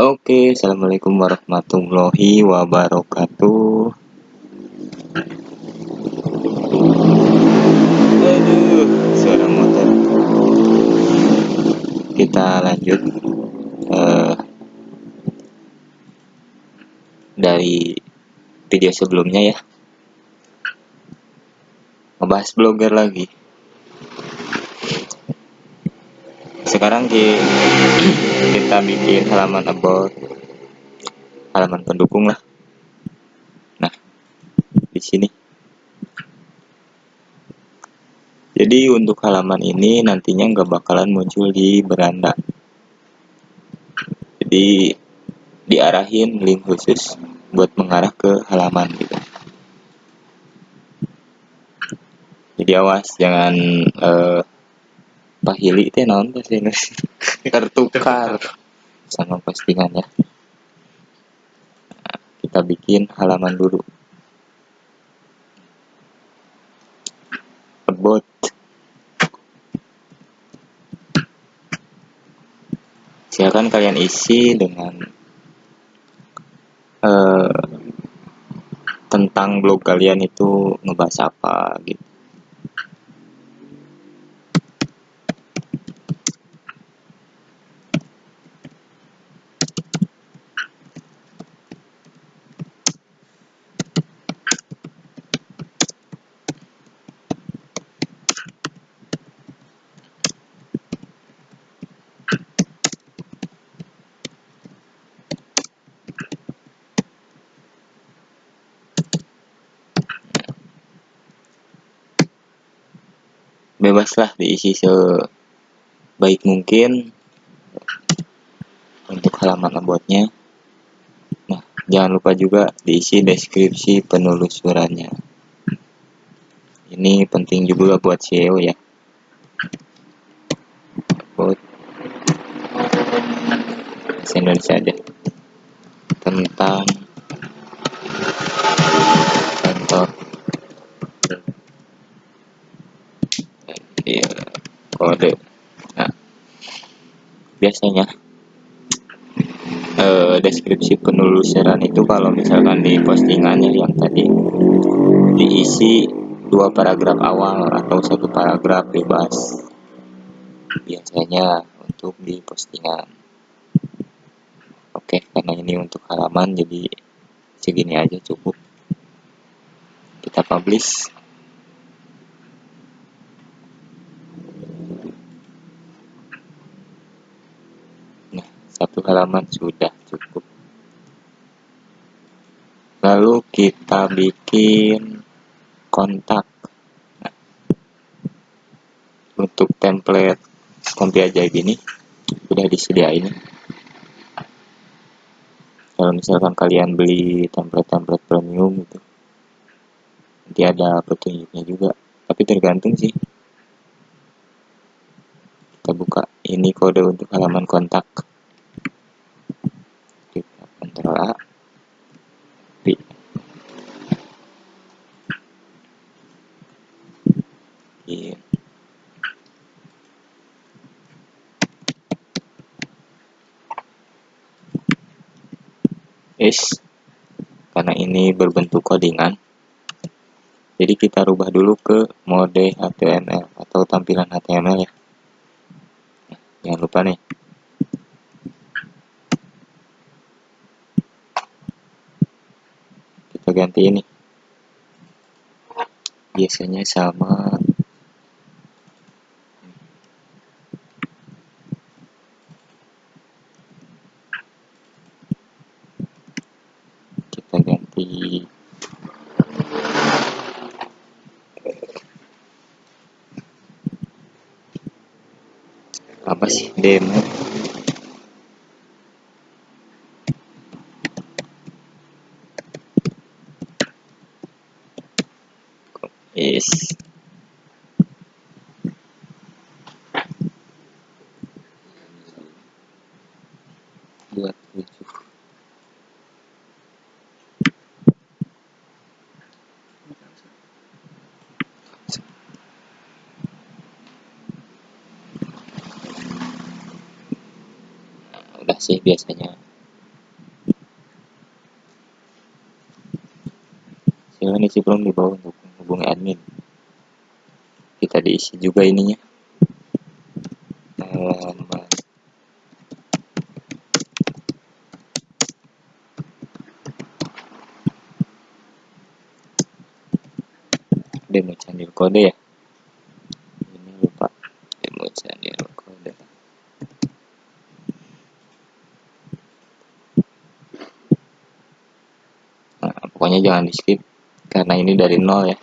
Oke, assalamualaikum warahmatullahi wabarakatuh. Aduh, suara motor. Kita lanjut uh, dari video sebelumnya ya. Ngebahas blogger lagi. Sekarang kita bikin halaman about halaman pendukung lah. Nah, di sini. Jadi untuk halaman ini nantinya nggak bakalan muncul di beranda. Jadi diarahin link khusus buat mengarah ke halaman gitu. Jadi awas jangan uh, pahili itu naon bahasa tertukar sama postingannya nah, kita bikin halaman dulu. About silakan kalian isi dengan uh, tentang blog kalian itu ngebahas apa gitu bebaslah diisi sebaik mungkin untuk halaman about-nya. Nah, jangan lupa juga diisi deskripsi penelusurannya. Ini penting juga buat SEO ya. About Indonesia aja. Tentang biasanya eh, deskripsi penelusuran itu kalau misalkan di postingannya yang tadi diisi dua paragraf awal atau satu paragraf bebas biasanya untuk di postingan. Oke karena ini untuk halaman jadi segini aja cukup. Kita publish satu halaman sudah cukup. Lalu kita bikin kontak. Untuk template kompi ajaib ini sudah disediain. Kalau misalkan kalian beli template-template premium itu nanti ada petunjuknya juga. Tapi tergantung sih. Kita buka ini kode untuk halaman kontak S karena ini berbentuk codingan. Jadi kita rubah dulu ke mode HTML atau tampilan HTML ya. Jangan lupa nih. Kita ganti ini. Biasanya sama sih biasanya. Silahkan isi belum di bawah untuk menghubungi admin. Kita diisi juga ininya. Jangan di skip karena ini dari nol ya.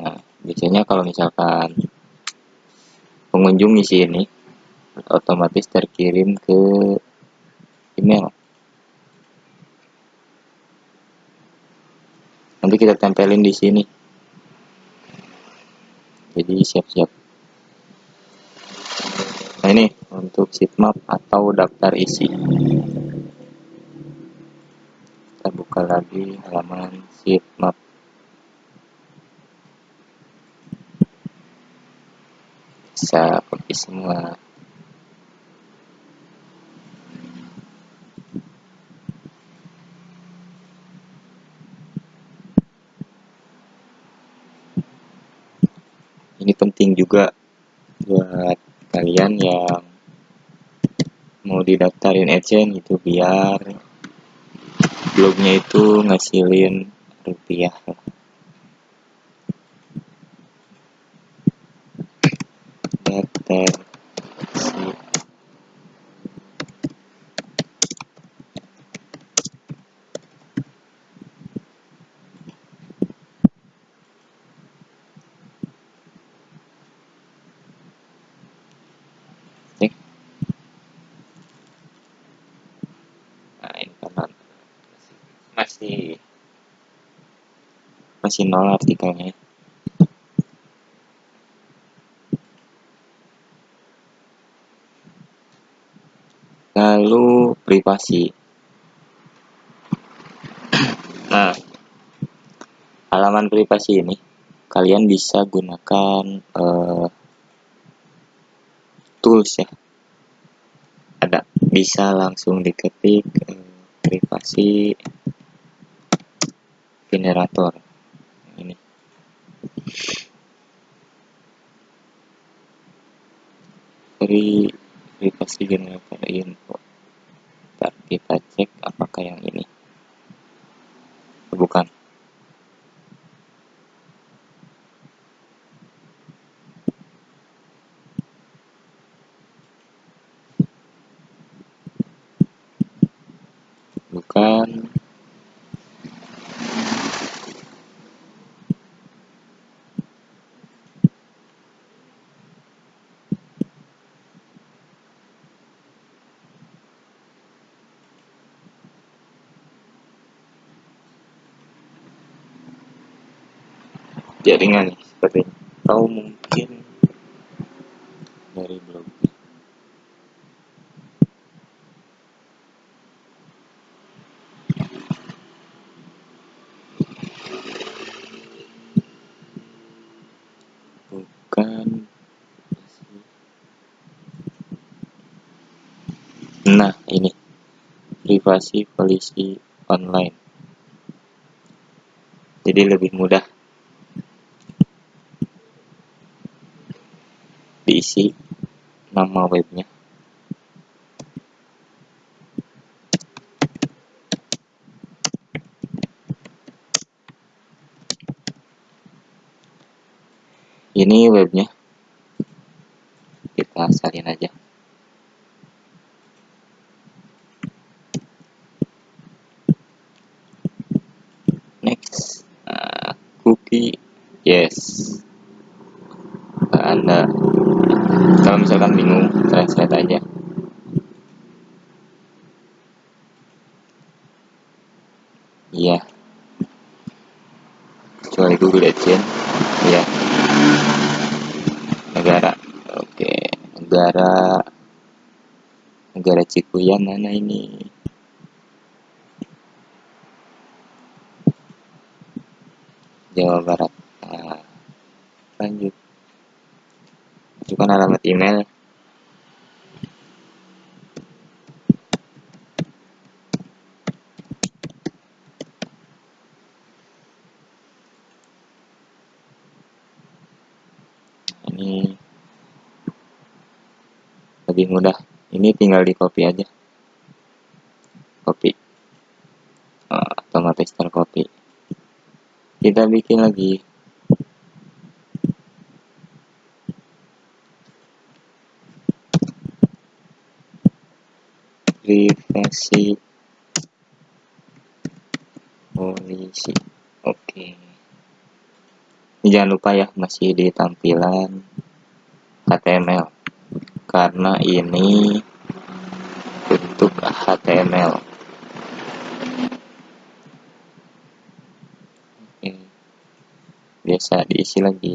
Nah biasanya kalau misalkan pengunjung isi ini otomatis terkirim ke email. Nanti kita tempelin di sini. Jadi siap-siap nah ini untuk sitemap atau daftar isi. Kita buka lagi halaman sitemap bisa copy semua. Ini penting juga buat kalian yang mau didaftarin agent gitu biar blognya itu ngasilin rupiah. Daftar si cek nah ini karena masih masih nol artikelnya. Lalu privasi. Nah halaman privasi ini kalian bisa gunakan eh, tools ya. Ada bisa langsung diketik eh, privasi generator ini free privasi generator info Ntar kita cek apakah yang ini bukan bukan jaringan sepertinya atau mungkin dari blog. Bukan. Nah ini. Privasi polisi online. Jadi lebih mudah diisi nama webnya. Ini webnya. Kita salin aja. Next nah, cookie yes Nah, anda kalau misalkan bingung translate aja iya AdSense iya negara oke negara negara Cikuya mana ini? Jawa Barat. Nah, lanjut. Masukkan alamat email lebih mudah ini tinggal di copy aja. Copy uh, otomatis tercopy kita bikin lagi. Privasi polisi. Oke. Okay. jangan lupa ya masih di tampilan HTML karena ini HTML biasa diisi lagi.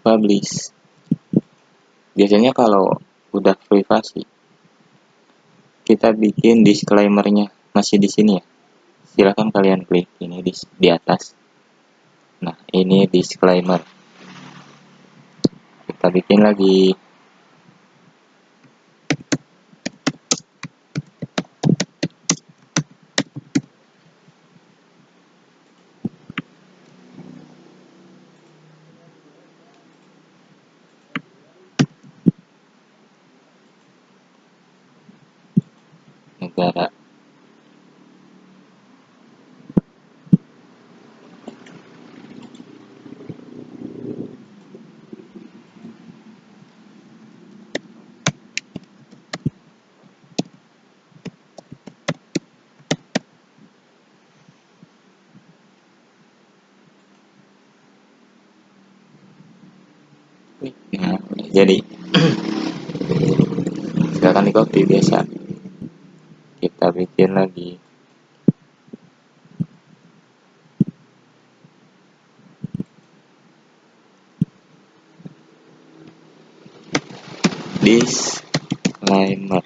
Publish biasanya kalau udah privasi kita bikin disclaimernya masih di sini ya. Silahkan kalian klik ini di, di atas. Nah ini disclaimer. Kita bikin lagi negara Jadi silakan di copy biasa. Kita bikin lagi. Disclaimer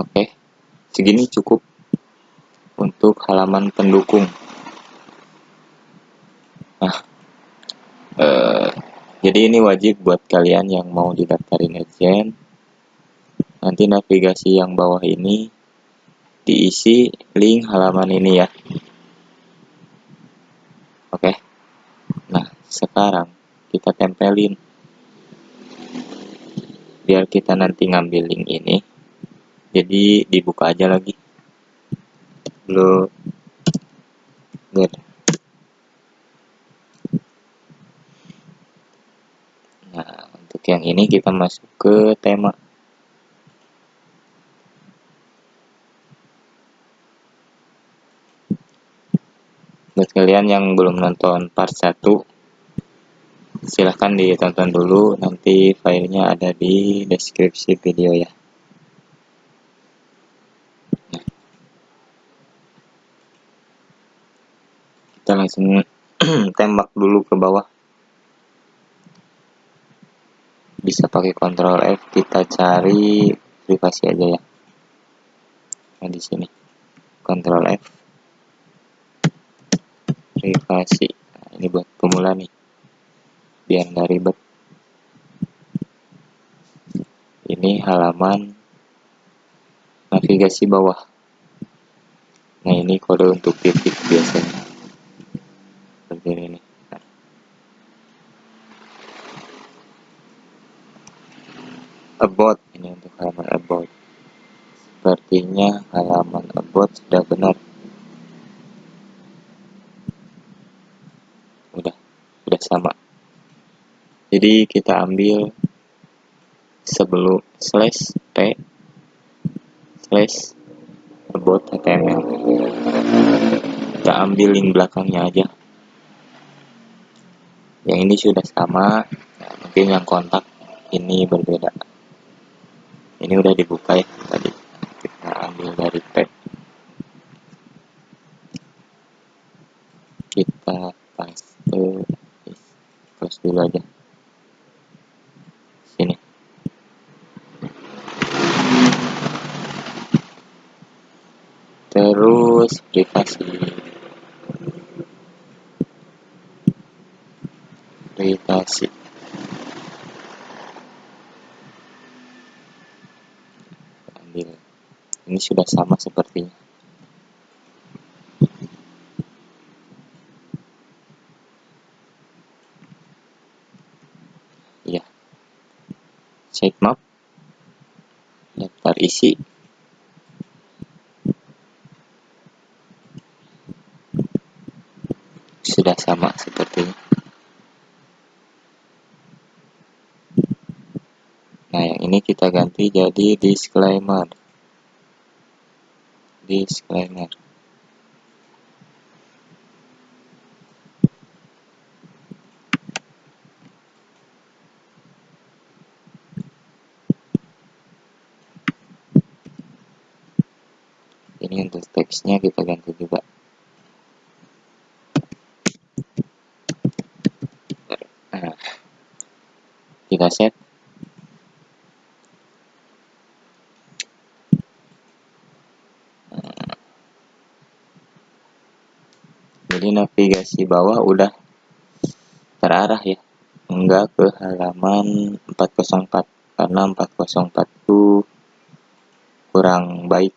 Oke, segini cukup untuk halaman pendukung. Nah, eh, jadi ini wajib buat kalian yang mau didaftarin agent. Nanti navigasi yang bawah ini diisi link halaman ini ya. Oke. Nah, sekarang kita tempelin biar kita nanti ngambil link ini jadi dibuka aja lagi. Lo good nah untuk yang ini kita masuk ke tema. Buat kalian yang belum nonton part 1 silahkan ditonton dulu. Nanti filenya ada di deskripsi video ya langsung tembak dulu ke bawah. Bisa pakai Ctrl F kita cari privasi aja ya. Nah di sini. Ctrl F. Privasi. Nah, ini buat pemula nih. Biar nggak ribet. Ini halaman navigasi bawah. Nah ini kode untuk titik biasanya seperti ini about ini untuk halaman about sepertinya halaman about sudah benar. Udah udah sama. Jadi kita ambil sebelum slash p slash about html kita ambil link belakangnya aja yang ini sudah sama. Nah, mungkin yang kontak ini berbeda. Ini udah dibuka ya. Tadi kita ambil dari tag. kita paste close dulu aja. Sini. Terus privasi sudah sama sepertinya. Ya. Map. Daftar isi. Sudah sama seperti ini nah yang ini kita ganti jadi disclaimer disclaimer ini untuk teksnya kita ganti juga. Nah, kita set navigasi bawah udah terarah ya. Enggak ke halaman 404 karena 404 itu kurang baik.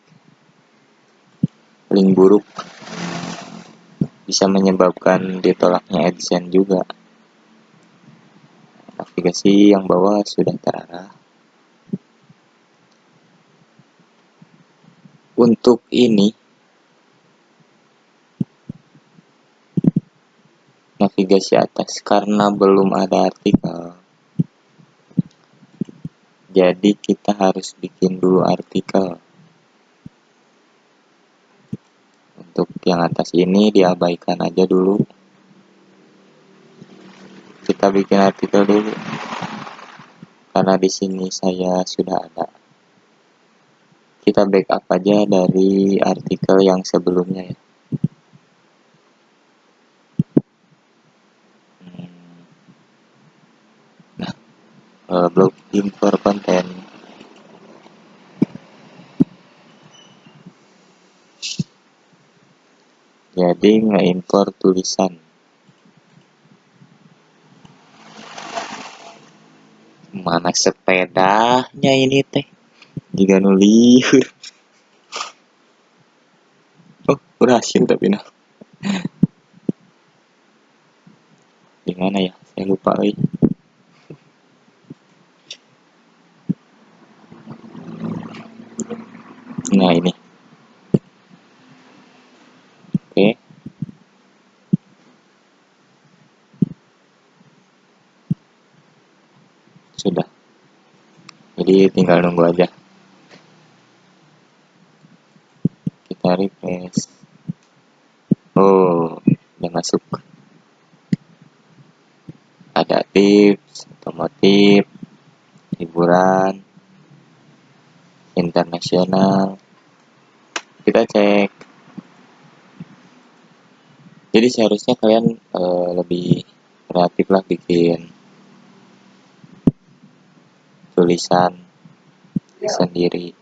Link buruk bisa menyebabkan ditolaknya AdSense juga. Navigasi yang bawah sudah terarah. Untuk ini navigasi atas karena belum ada artikel. Jadi kita harus bikin dulu artikel. Untuk yang atas ini diabaikan aja dulu. Kita bikin artikel dulu. Karena di sini saya sudah ada. Kita backup aja dari artikel yang sebelumnya ya uh, blog import konten. Jadi nge-import tulisan. Mana sepedanya ini teh? Jika nuliur oh berhasil tapi nah. Di mana ya? Saya lupa lagi nah ini oke sudah jadi tinggal nunggu aja. Kita refresh. Oh udah masuk. Ada tips otomotif hiburan internasional. Kita cek. Jadi seharusnya kalian uh, lebih kreatif lah bikin tulisan sendiri.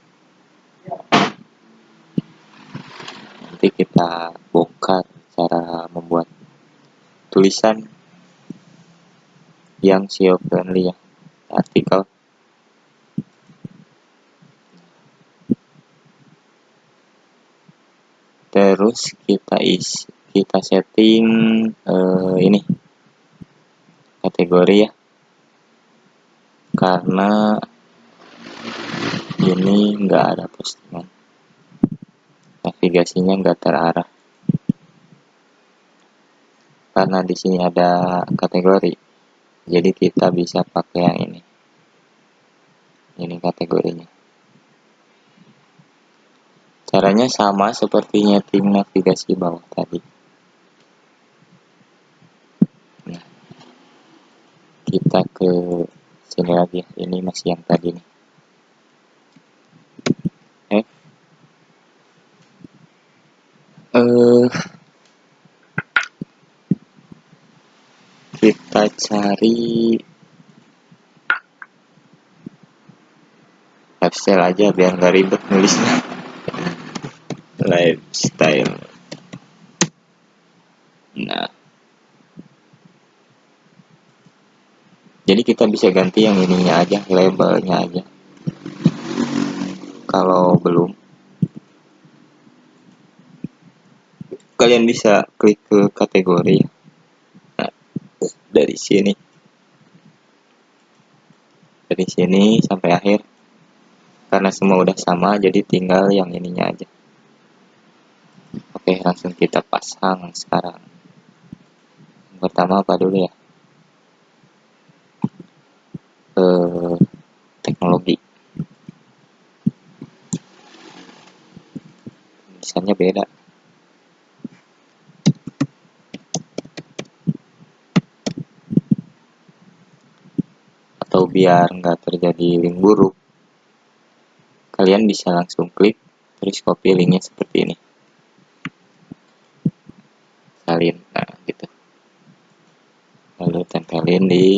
Nanti kita bongkar cara membuat tulisan yang SEO friendly ya artikel. Terus kita isi kita setting uh, ini kategori ya. Karena ini enggak ada postingan navigasinya enggak terarah karena di sini ada kategori jadi kita bisa pakai yang ini ini kategorinya Caranya sama seperti nyeting navigasi bawah tadi. Nah, kita ke sini lagi. Ini masih yang tadi nih. uh, kita cari lifestyle aja biar nggak ribet nulisnya. Lifestyle. Nah. Jadi kita bisa ganti yang ini aja labelnya aja. Kalau belum. Kalian bisa klik ke kategori nah, dari sini. Dari sini sampai akhir. Karena semua udah sama jadi tinggal yang ininya aja. Oke langsung kita pasang sekarang. Pertama apa dulu ya? Eh, teknologi. Misalnya beda biar nggak terjadi link buruk kalian bisa langsung klik terus copy linknya seperti ini. Salin nah gitu. Lalu tempelin di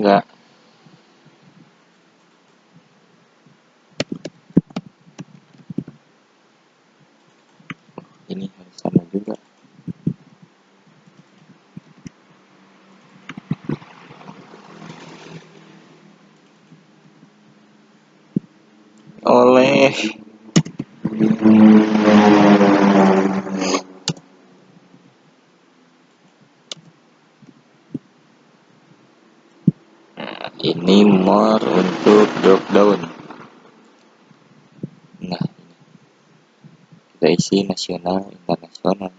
olahraga ini harus sama juga. Oleh nah, ini more untuk drop down. Nah kita isi nasional internasional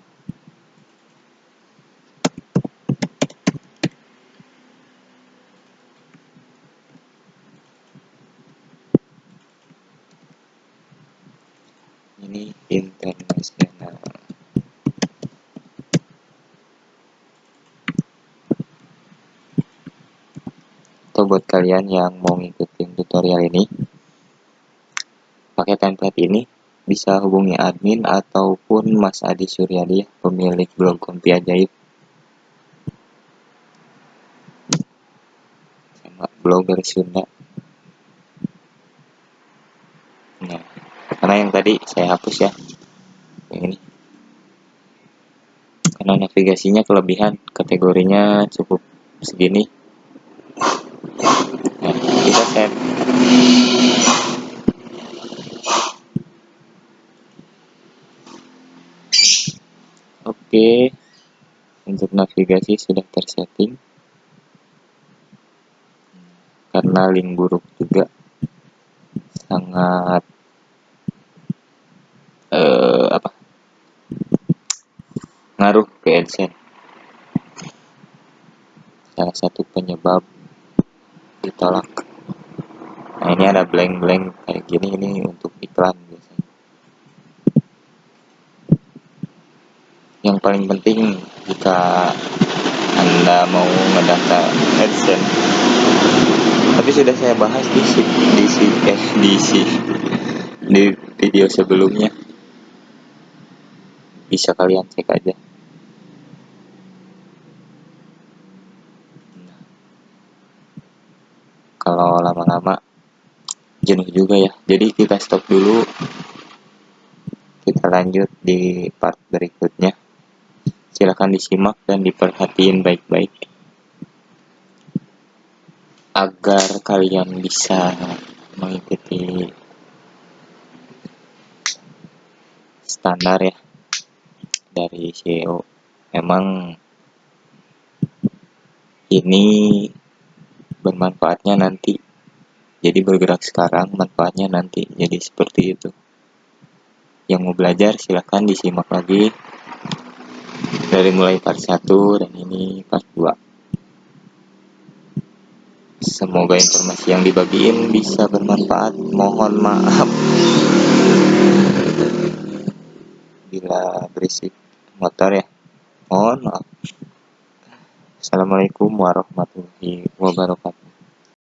ini internasional atau buat kalian yang mau ngikutin tutorial ini pakai template ini bisa hubungi admin ataupun Mas Adi Suryadi pemilik blog Kompi Ajaib. Sama blogger Sunda. Nah karena yang tadi saya hapus ya yang ini. Karena navigasinya kelebihan kategorinya cukup segini nah, kita set oke. Untuk navigasi sudah tersetting. Karena link buruk juga. Sangat eh, apa? Ngaruh ke AdSense salah satu penyebab ditolak. Nah ini ada blank-blank kayak gini ini untuk iklan biasanya yang paling penting jika anda mau ngedaftar AdSense tapi sudah saya bahas di si, di si, eh, di si, di video sebelumnya. Bisa kalian cek aja. Kalau lama-lama jenuh juga ya. Jadi kita stop dulu. Kita lanjut di part berikutnya silahkan disimak dan diperhatiin baik-baik. Agar kalian bisa mengikuti standar ya dari SEO memang ini bermanfaatnya nanti jadi bergerak sekarang manfaatnya nanti jadi seperti itu. Yang mau belajar silahkan disimak lagi dari mulai part 1 dan ini part 2 semoga informasi yang dibagiin bisa bermanfaat. Mohon maaf. Bila berisik motor ya. Mohon maaf. Assalamualaikum warahmatullahi wabarakatuh